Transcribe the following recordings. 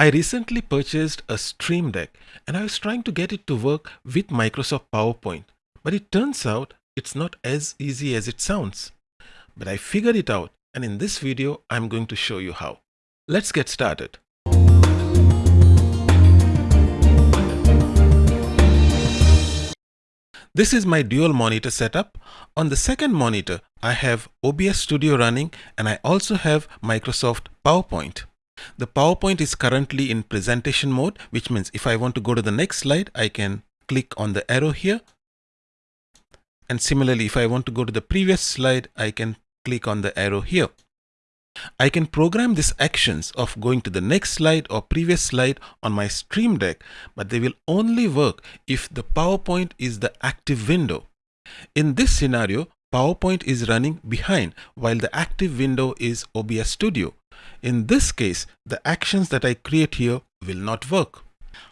I recently purchased a Stream Deck and I was trying to get it to work with Microsoft PowerPoint, but it turns out it's not as easy as it sounds. But I figured it out and in this video I'm going to show you how. Let's get started. This is my dual monitor setup. On the second monitor, I have OBS Studio running and I also have Microsoft PowerPoint. The PowerPoint is currently in presentation mode, which means if I want to go to the next slide, I can click on the arrow here. And similarly, if I want to go to the previous slide, I can click on the arrow here. I can program these actions of going to the next slide or previous slide on my Stream Deck, but they will only work if the PowerPoint is the active window. In this scenario, PowerPoint is running behind while the active window is OBS Studio. In this case, the actions that I create here will not work.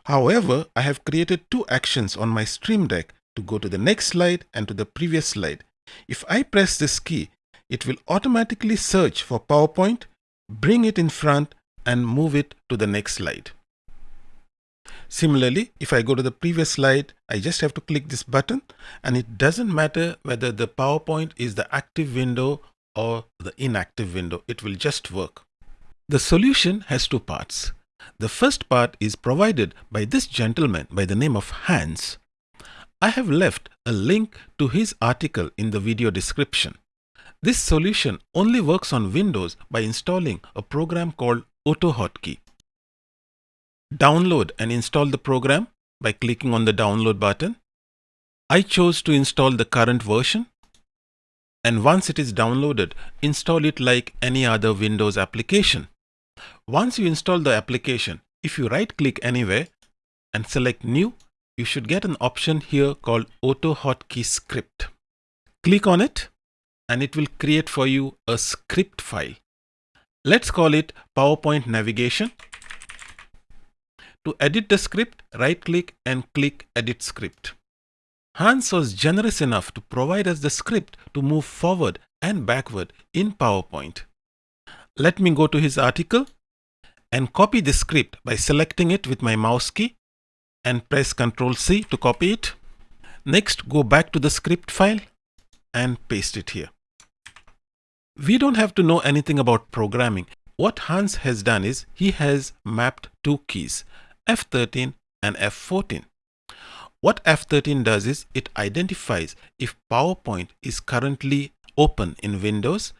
However, I have created two actions on my Stream Deck to go to the next slide and to the previous slide. If I press this key, it will automatically search for PowerPoint, bring it in front and move it to the next slide. Similarly, if I go to the previous slide, I just have to click this button and it doesn't matter whether the PowerPoint is the active window or the inactive window, it will just work. The solution has two parts. The first part is provided by this gentleman by the name of Hans. I have left a link to his article in the video description. This solution only works on Windows by installing a program called AutoHotkey. Download and install the program by clicking on the download button. I chose to install the current version and once it is downloaded, install it like any other Windows application. Once you install the application, if you right click anywhere and select new, you should get an option here called auto hotkey script. Click on it and it will create for you a script file. Let's call it PowerPoint navigation to edit the script, right click and click edit script. Hans was generous enough to provide us the script to move forward and backward in PowerPoint. Let me go to his article and copy the script by selecting it with my mouse key and press Ctrl C to copy it. Next, go back to the script file and paste it here. We don't have to know anything about programming. What Hans has done is he has mapped two keys, F13 and F14. What F13 does is it identifies if PowerPoint is currently open in Windows.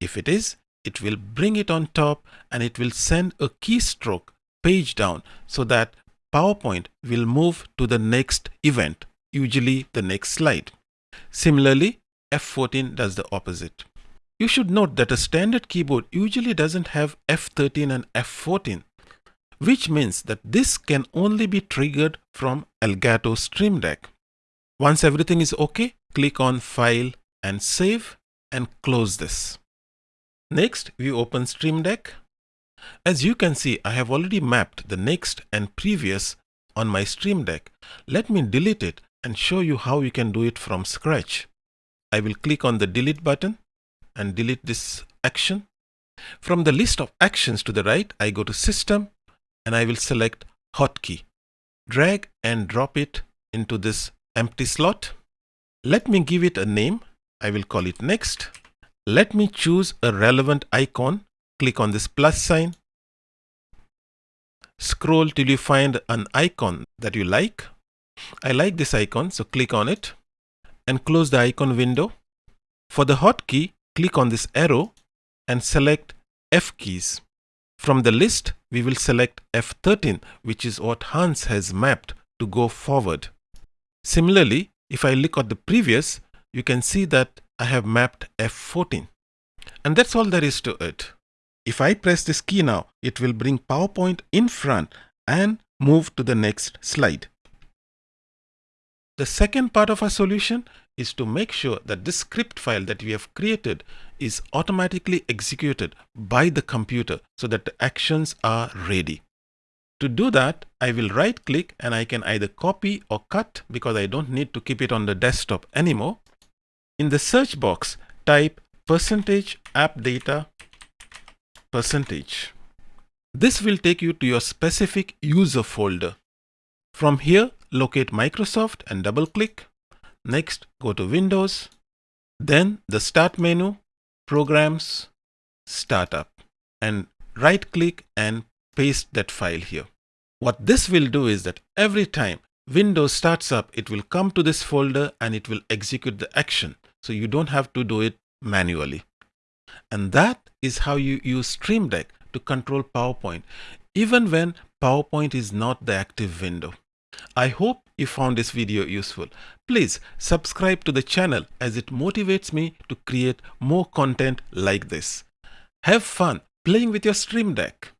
If it is, it will bring it on top and it will send a keystroke page down so that PowerPoint will move to the next event, usually the next slide. Similarly, F14 does the opposite. You should note that a standard keyboard usually doesn't have F13 and F14 which means that this can only be triggered from Elgato Stream Deck. Once everything is okay, click on File and Save and close this. Next, we open Stream Deck. As you can see, I have already mapped the next and previous on my Stream Deck. Let me delete it and show you how you can do it from scratch. I will click on the delete button and delete this action. From the list of actions to the right, I go to System and I will select hotkey. Drag and drop it into this empty slot. Let me give it a name. I will call it next. Let me choose a relevant icon. Click on this plus sign. Scroll till you find an icon that you like. I like this icon, so click on it and close the icon window. For the hotkey, click on this arrow and select F keys. From the list, we will select F13, which is what Hans has mapped to go forward. Similarly, if I look at the previous, you can see that I have mapped F14. And that's all there is to it. If I press this key now, it will bring PowerPoint in front and move to the next slide. The second part of our solution is to make sure that this script file that we have created is automatically executed by the computer so that the actions are ready. To do that, I will right click and I can either copy or cut because I don't need to keep it on the desktop anymore. In the search box, type percentage app data percentage This will take you to your specific user folder. From here, locate Microsoft and double click. Next, go to Windows, then the Start menu, Programs, Startup, and right click and paste that file here. What this will do is that every time Windows starts up, it will come to this folder and it will execute the action. So you don't have to do it manually. And that is how you use Stream Deck to control PowerPoint, even when PowerPoint is not the active window. I hope you found this video useful. Please subscribe to the channel as it motivates me to create more content like this. Have fun playing with your Stream Deck.